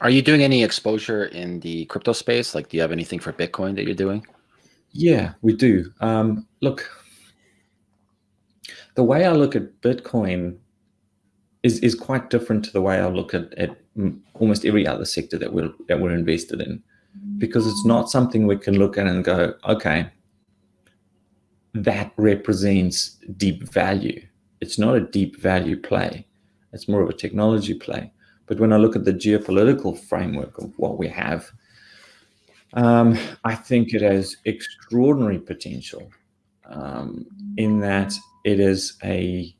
Are you doing any exposure in the crypto space? Like, do you have anything for Bitcoin that you're doing? Yeah, we do. Um, look, the way I look at Bitcoin is is quite different to the way I look at, at almost every other sector that we're that we're invested in, because it's not something we can look at and go, okay, that represents deep value. It's not a deep value play. It's more of a technology play. But when I look at the geopolitical framework of what we have, um, I think it has extraordinary potential um, in that it is a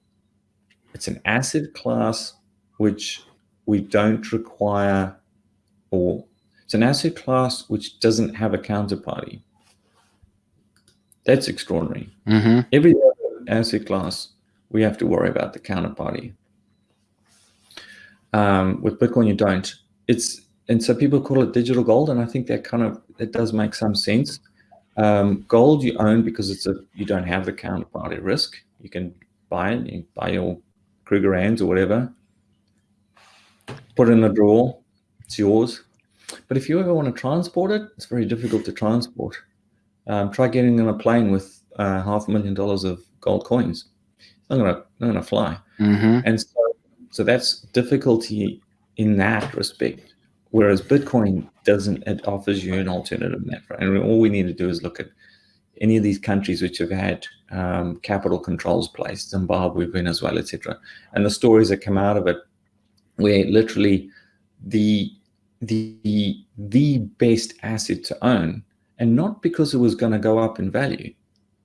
it's an asset class which we don't require or it's an asset class which doesn't have a counterparty. That's extraordinary. Mm -hmm. Every other asset class, we have to worry about the counterparty. Um, with Bitcoin, you don't. It's and so people call it digital gold, and I think that kind of it does make some sense. Um, gold you own because it's a you don't have the counterparty risk. You can buy it, you buy your Krugerrands or whatever, put it in a drawer, it's yours. But if you ever want to transport it, it's very difficult to transport. Um, try getting on a plane with uh, half a million dollars of gold coins. It's not gonna not gonna fly. Mm -hmm. And so so that's difficulty in that respect. Whereas Bitcoin doesn't, it offers you an alternative in that. And all we need to do is look at any of these countries which have had um, capital controls placed, Zimbabwe, Venezuela, etc. And the stories that come out of it, where literally the the the best asset to own, and not because it was going to go up in value,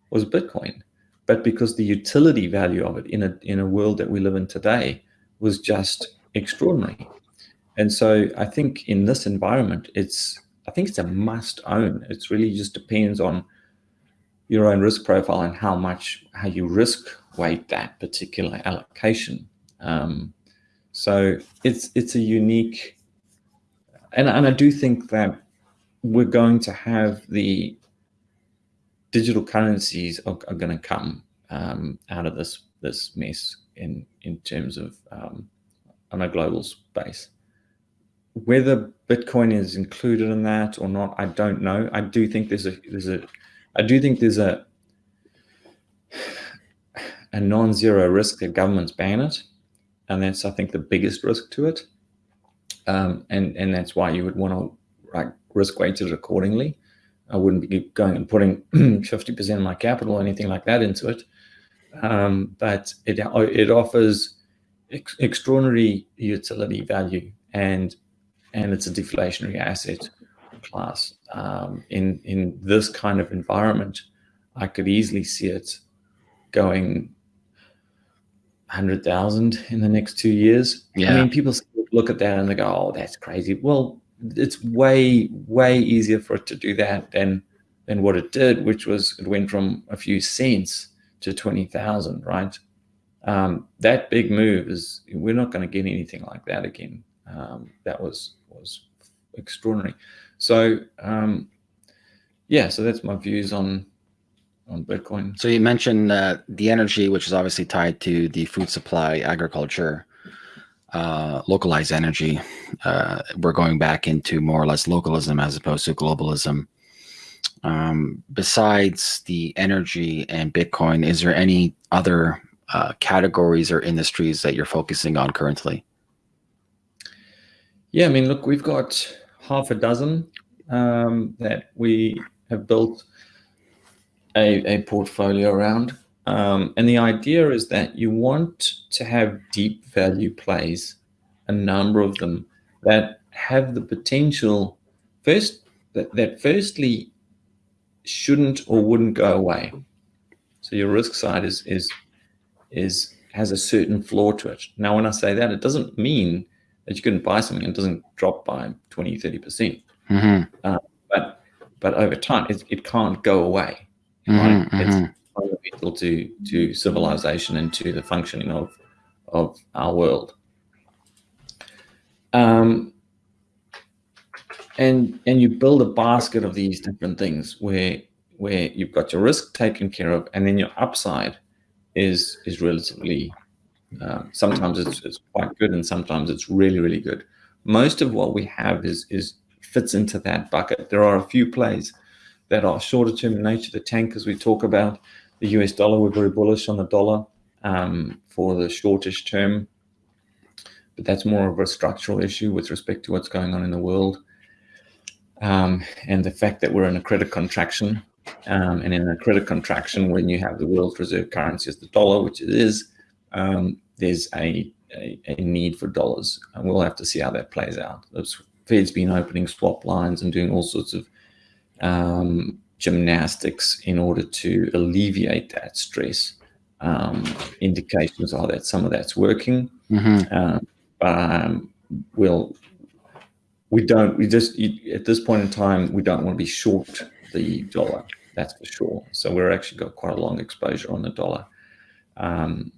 was Bitcoin, but because the utility value of it in a in a world that we live in today was just extraordinary. And so I think in this environment, it's I think it's a must own. It's really just depends on your own risk profile and how much how you risk weight that particular allocation. Um, so it's it's a unique, and and I do think that we're going to have the digital currencies are, are going to come um, out of this this mess in in terms of um, on a global space. Whether Bitcoin is included in that or not, I don't know. I do think there's a there's a I do think there's a a non-zero risk that governments ban it, and that's I think the biggest risk to it. Um, and and that's why you would want to like risk weight it accordingly. I wouldn't be going and putting 50% of my capital or anything like that into it. Um, but it, it offers ex extraordinary utility value and and it's a deflationary asset class. Um, in in this kind of environment, I could easily see it going hundred thousand in the next two years. Yeah. I mean, people look at that and they go, "Oh, that's crazy." Well, it's way way easier for it to do that than than what it did, which was it went from a few cents to 20,000, right? Um, that big move is, we're not going to get anything like that again. Um, that was, was extraordinary. So, um, yeah, so that's my views on, on Bitcoin. So you mentioned uh, the energy, which is obviously tied to the food supply, agriculture, uh, localized energy. Uh, we're going back into more or less localism as opposed to globalism um, besides the energy and Bitcoin, is there any other uh, categories or industries that you're focusing on currently? Yeah, I mean, look, we've got half a dozen um, that we have built a, a portfolio around. Um, and the idea is that you want to have deep value plays, a number of them that have the potential first that, that firstly shouldn't or wouldn't go away. So your risk side is is is has a certain floor to it. Now, when I say that, it doesn't mean that you couldn't buy something and it doesn't drop by 20, 30 percent. Mm -hmm. uh, but but over time, it, it can't go away. Mm -hmm, right? mm -hmm. It's fundamental to to civilization and to the functioning of of our world. Um, and and you build a basket of these different things where where you've got your risk taken care of and then your upside is is relatively um, sometimes it's, it's quite good and sometimes it's really really good most of what we have is is fits into that bucket. There are a few plays that are shorter term in nature. The tankers we talk about, the US dollar, we're very bullish on the dollar um, for the shortish term, but that's more of a structural issue with respect to what's going on in the world. Um, and the fact that we're in a credit contraction. Um, and in a credit contraction, when you have the world's reserve currency as the dollar, which it is, um, there's a, a, a, need for dollars. And we'll have to see how that plays out. The Fed's been opening swap lines and doing all sorts of um, gymnastics in order to alleviate that stress. Um, indications are that some of that's working. Mm -hmm. but um, we'll we don't we just at this point in time we don't want to be short the dollar that's for sure. So we're actually got quite a long exposure on the dollar. Um,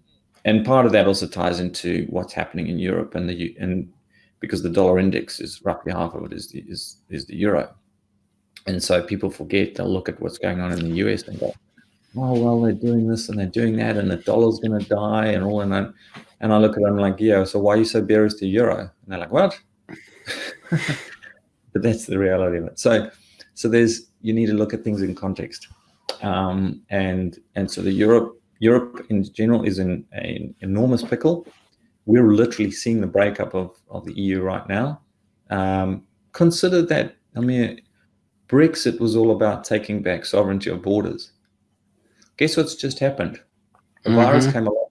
and part of that also ties into what's happening in Europe and the and because the dollar index is roughly half of it is the is is the euro. And so people forget they'll look at what's going on in the US and go oh well they're doing this and they're doing that and the dollar's going to die and all and I, and I look at them like yeah so why are you so bearish to euro? And they're like what but that's the reality of it. So, so there's you need to look at things in context, um, and and so the Europe Europe in general is in an enormous pickle. We're literally seeing the breakup of of the EU right now. Um, consider that I mean, Brexit was all about taking back sovereignty of borders. Guess what's just happened? The mm -hmm. virus came along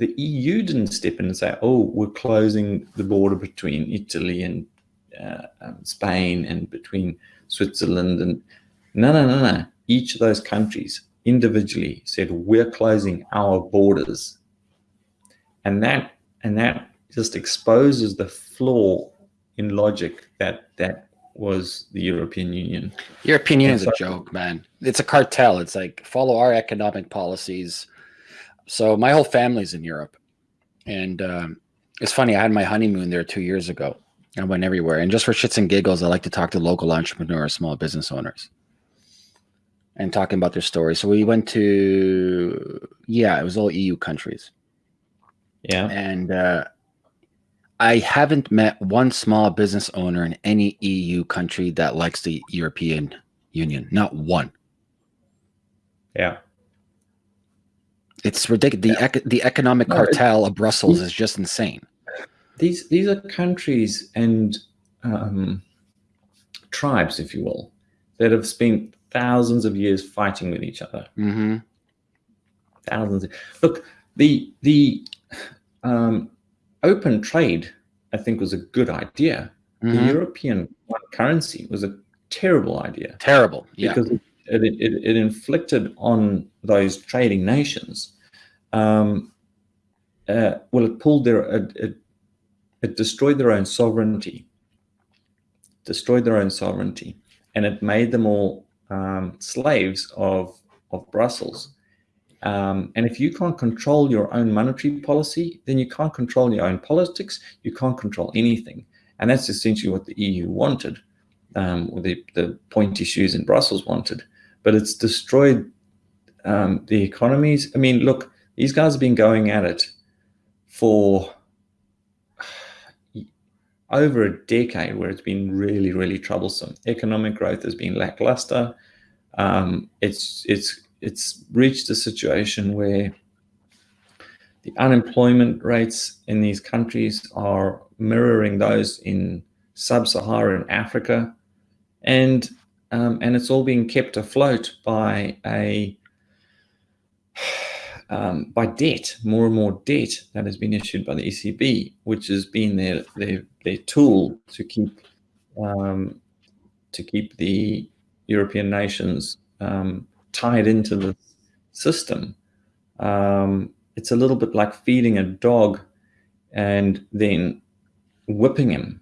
the EU didn't step in and say, oh, we're closing the border between Italy and uh, um, Spain and between Switzerland. And no, no, no, no. Each of those countries individually said, we're closing our borders. And that, and that just exposes the flaw in logic that that was the European Union. European Union is so, a joke, man. It's a cartel. It's like follow our economic policies so my whole family's in Europe, and um, it's funny. I had my honeymoon there two years ago. I went everywhere, and just for shits and giggles, I like to talk to local entrepreneurs, small business owners, and talking about their stories. So we went to, yeah, it was all EU countries. Yeah, and uh, I haven't met one small business owner in any EU country that likes the European Union. Not one. Yeah. It's ridiculous. The, ec the economic no, cartel of Brussels is just insane. These these are countries and um, tribes, if you will, that have spent thousands of years fighting with each other. Mm -hmm. Thousands. Of, look, the the um, open trade, I think, was a good idea. Mm -hmm. The mm-hmm. European currency was a terrible idea. Terrible, yeah. Because it it, it, it inflicted on those trading nations, um, uh, well, it pulled their, it, it, it destroyed their own sovereignty, destroyed their own sovereignty, and it made them all um, slaves of, of Brussels. Um, and if you can't control your own monetary policy, then you can't control your own politics. You can't control anything. And that's essentially what the EU wanted, um, or the, the pointy shoes in Brussels wanted but it's destroyed um, the economies. I mean, look, these guys have been going at it for over a decade where it's been really, really troublesome. Economic growth has been lackluster. Um, it's, it's, it's reached a situation where the unemployment rates in these countries are mirroring those in sub-Saharan Africa. And um, and it's all being kept afloat by a um, by debt, more and more debt that has been issued by the ECB, which has been their their, their tool to keep um, to keep the European nations um, tied into the system. Um, it's a little bit like feeding a dog and then whipping him,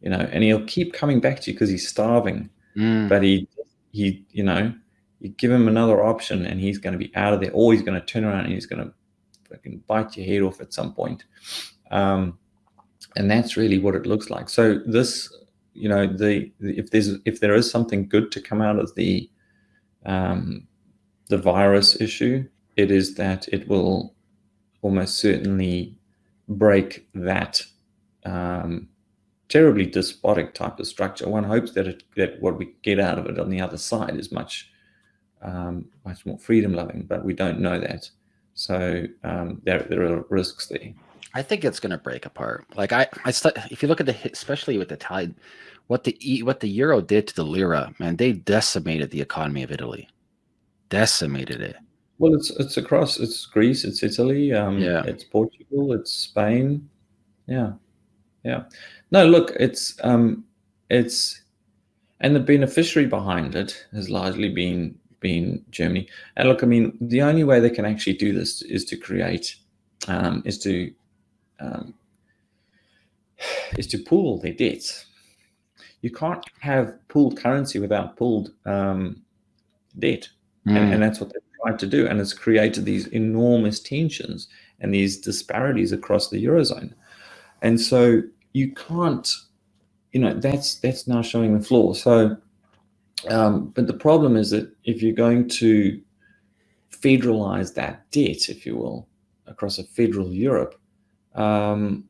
you know, and he'll keep coming back to you because he's starving Mm. But he, he, you know, you give him another option and he's going to be out of there, or he's going to turn around and he's going to fucking bite your head off at some point. Um, and that's really what it looks like. So this, you know, the, the if there's if there is something good to come out of the um, the virus issue, it is that it will almost certainly break that um, terribly despotic type of structure. One hopes that it, that what we get out of it on the other side is much um, much more freedom loving, but we don't know that. So um, there there are risks there. I think it's going to break apart. Like I, I if you look at the especially with the tide, what the what the euro did to the lira, man, they decimated the economy of Italy, decimated it. Well, it's it's across. It's Greece. It's Italy. Um, yeah. It's Portugal. It's Spain. Yeah, yeah. No, look, it's um, it's, and the beneficiary behind it has largely been been Germany. And look, I mean, the only way they can actually do this is to create, um, is to um, is to pool their debts. You can't have pooled currency without pooled um, debt, mm. and, and that's what they've tried to do, and it's created these enormous tensions and these disparities across the eurozone. And so you can't, you know, that's that's now showing the flaw. So, um, but the problem is that if you're going to federalize that debt, if you will, across a federal Europe, um,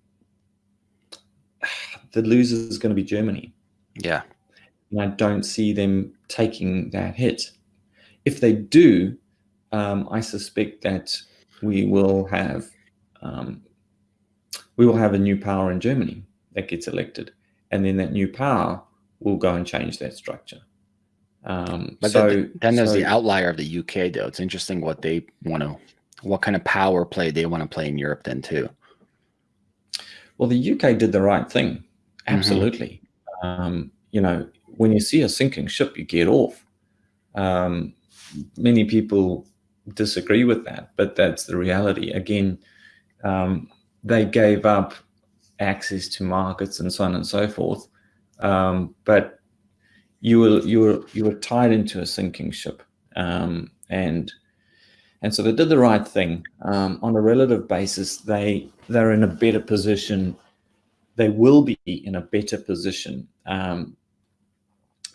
the loser is going to be Germany. Yeah. And I don't see them taking that hit. If they do, um, I suspect that we will have um, we will have a new power in Germany that gets elected, and then that new power will go and change that structure. Um, but so, then, then there's so, the outlier of the UK, though. It's interesting what they want to, what kind of power play they want to play in Europe, then too. Well, the UK did the right thing, mm-hmm. absolutely. Mm-hmm. Um, you know, when you see a sinking ship, you get off. Um, many people disagree with that, but that's the reality. Again, um, they gave up access to markets and so on and so forth. Um, but you were you were you were tied into a sinking ship, um, and and so they did the right thing um, on a relative basis. They they're in a better position. They will be in a better position um,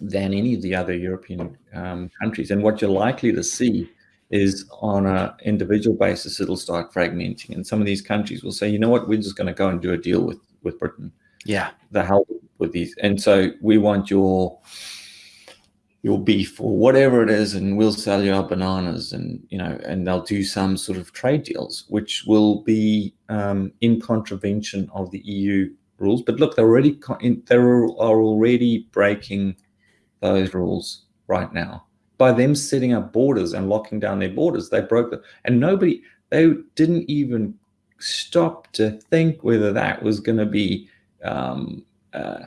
than any of the other European um, countries. And what you're likely to see is on an individual basis, it'll start fragmenting. And some of these countries will say, you know what, we're just going to go and do a deal with, with Britain. Yeah. The hell with these. And so we want your your beef or whatever it is, and we'll sell you our bananas and, you know, and they'll do some sort of trade deals, which will be um, in contravention of the EU rules. But look, they're already, they are already breaking those rules right now by them setting up borders and locking down their borders. They broke them, and nobody, they didn't even stop to think whether that was going to be um, uh,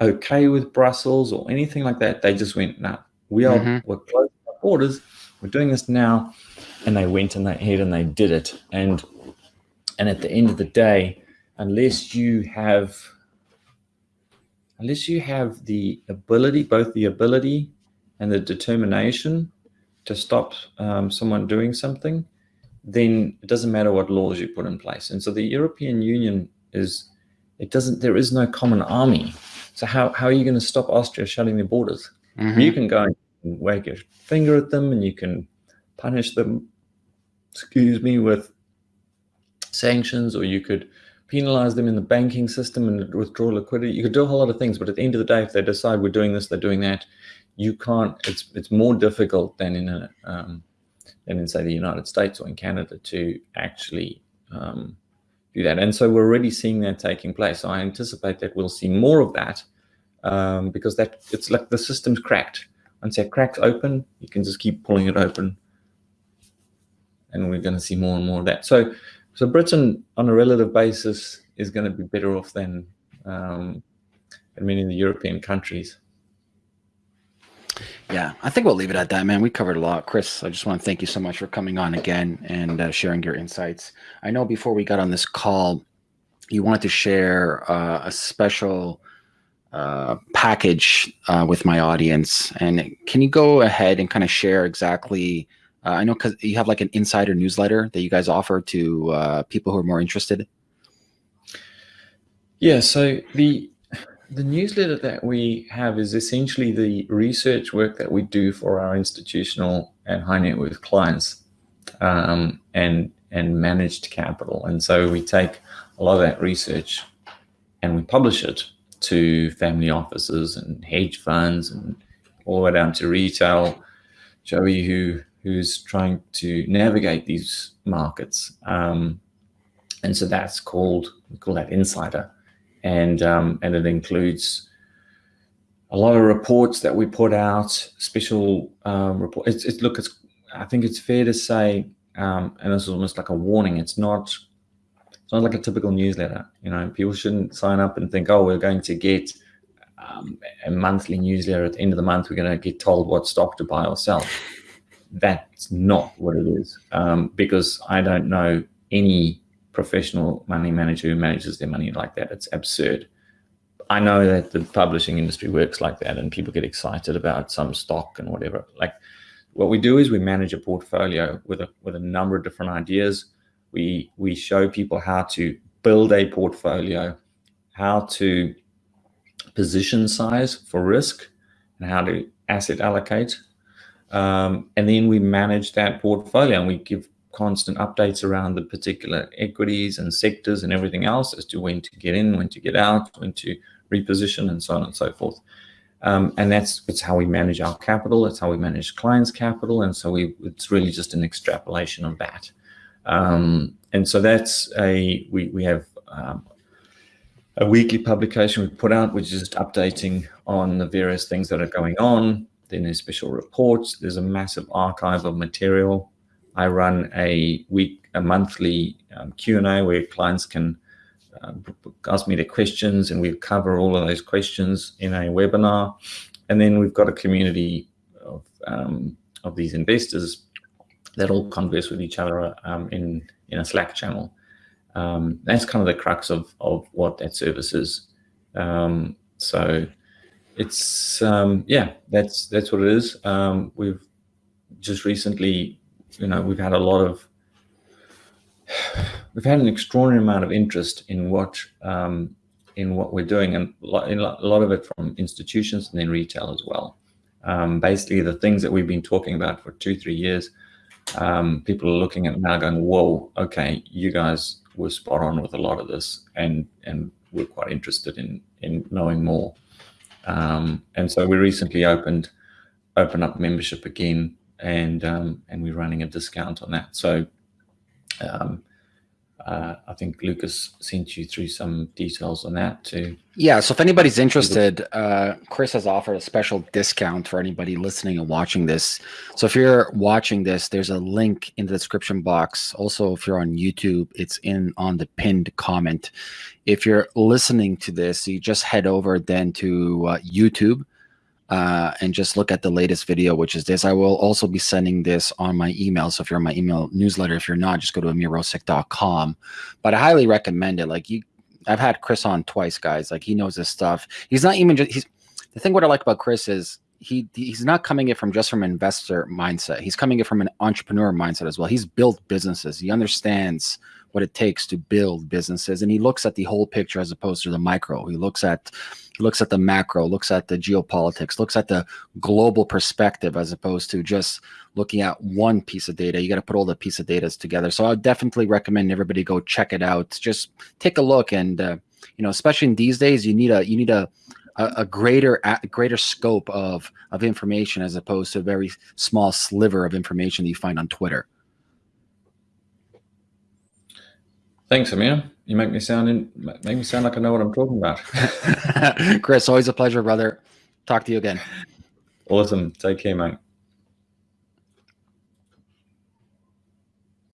okay with Brussels or anything like that. They just went, no, we are, mm-hmm. we're closing our borders. We're doing this now. And they went and they head and they did it. And, and at the end of the day, unless you have, unless you have the ability, both the ability and the determination to stop um, someone doing something, then it doesn't matter what laws you put in place. And so the European Union is, it doesn't, there is no common army. So how, how are you going to stop Austria shutting their borders? Mm-hmm. You can go and wag your finger at them and you can punish them, excuse me, with sanctions, or you could penalize them in the banking system and withdraw liquidity. You could do a whole lot of things, but at the end of the day, if they decide we're doing this, they're doing that, you can't. It's it's more difficult than in a um, than in say the United States or in Canada to actually um, do that. And so we're already seeing that taking place. So I anticipate that we'll see more of that um, because that it's like the system's cracked. Once that crack's open, you can just keep pulling it open, and we're going to see more and more of that. So so Britain, on a relative basis, is going to be better off than um, than many of the European countries. Yeah, I think we'll leave it at that, man. We covered a lot. Chris, I just want to thank you so much for coming on again and uh, sharing your insights. I know before we got on this call, you wanted to share uh, a special uh, package uh, with my audience. And can you go ahead and kind of share exactly? Uh, I know because you have like an insider newsletter that you guys offer to uh, people who are more interested. Yeah, so the the newsletter that we have is essentially the research work that we do for our institutional and high net worth clients um, and and managed capital. And so we take a lot of that research and we publish it to family offices and hedge funds and all the way down to retail. Joey, who who's trying to navigate these markets, um, and so that's called we call that insider, and um, and it includes a lot of reports that we put out, special um, report. It's, look, it's I think it's fair to say, um, and this is almost like a warning. It's not it's not like a typical newsletter. You know, people shouldn't sign up and think, oh, we're going to get um, a monthly newsletter at the end of the month. We're going to get told what stock to buy or sell. That's not what it is, um, because I don't know any professional money manager who manages their money like that. It's absurd. I know that the publishing industry works like that, and people get excited about some stock and whatever. Like, what we do is we manage a portfolio with a with a number of different ideas we we show people how to build a portfolio, how to position size for risk, and how to asset allocate. Um, and then we manage that portfolio and we give constant updates around the particular equities and sectors and everything else as to when to get in, when to get out, when to reposition, and so on and so forth. Um, and that's it's how we manage our capital. It's how we manage clients' capital, and so we it's really just an extrapolation of that. Um, and so that's a, we, we have um, a weekly publication we put out, which is just updating on the various things that are going on. Then there's special reports. There's a massive archive of material. I run a week, a monthly um, Q&A where clients can uh, ask me their questions and we cover all of those questions in a webinar. And then we've got a community of, um, of these investors that all converse with each other um, in in a Slack channel. Um, that's kind of the crux of of what that service is. Um, so it's yeah, that's that's what it is. We've just recently, you know, we've had a lot of we've had an extraordinary amount of interest in what um, in what we're doing, and a lot of it from institutions and then retail as well. Um, basically, the things that we've been talking about for two three years um, people are looking at now going, whoa, okay, you guys were spot on with a lot of this and, and we're quite interested in, in knowing more. Um, and so we recently opened, open up membership again and, um, and we're running a discount on that. So um, uh, I think Lucas sent you through some details on that too. Yeah, so if anybody's interested, uh, Chris has offered a special discount for anybody listening and watching this. So if you're watching this, there's a link in the description box. Also, if you're on YouTube, it's in on the pinned comment. If you're listening to this, you just head over then to uh, YouTube uh, and just look at the latest video, which is this. I will also be sending this on my email. So if you're on my email newsletter, if you're not, just go to amirrosic.com. But I highly recommend it. Like you, I've had Chris on twice, guys. Like he knows this stuff. He's not even just, he's, the thing what I like about Chris is he he's not coming it from just from an investor mindset. He's coming it from an entrepreneur mindset as well. He's built businesses. He understands what it takes to build businesses and he looks at the whole picture as opposed to the micro he looks at looks at the macro looks at the geopolitics looks at the global perspective as opposed to just looking at one piece of data. You got to put all the piece of data together. So i would definitely recommend everybody go check it out. Just take a look and uh, you know especially in these days you need a you need a a, greater a greater scope of of information as opposed to a very small sliver of information that you find on twitter. Thanks, Amir. You make me sound in, make me sound like I know what I'm talking about. Chris, always a pleasure, brother. Talk to you again. Awesome. Take care, mate.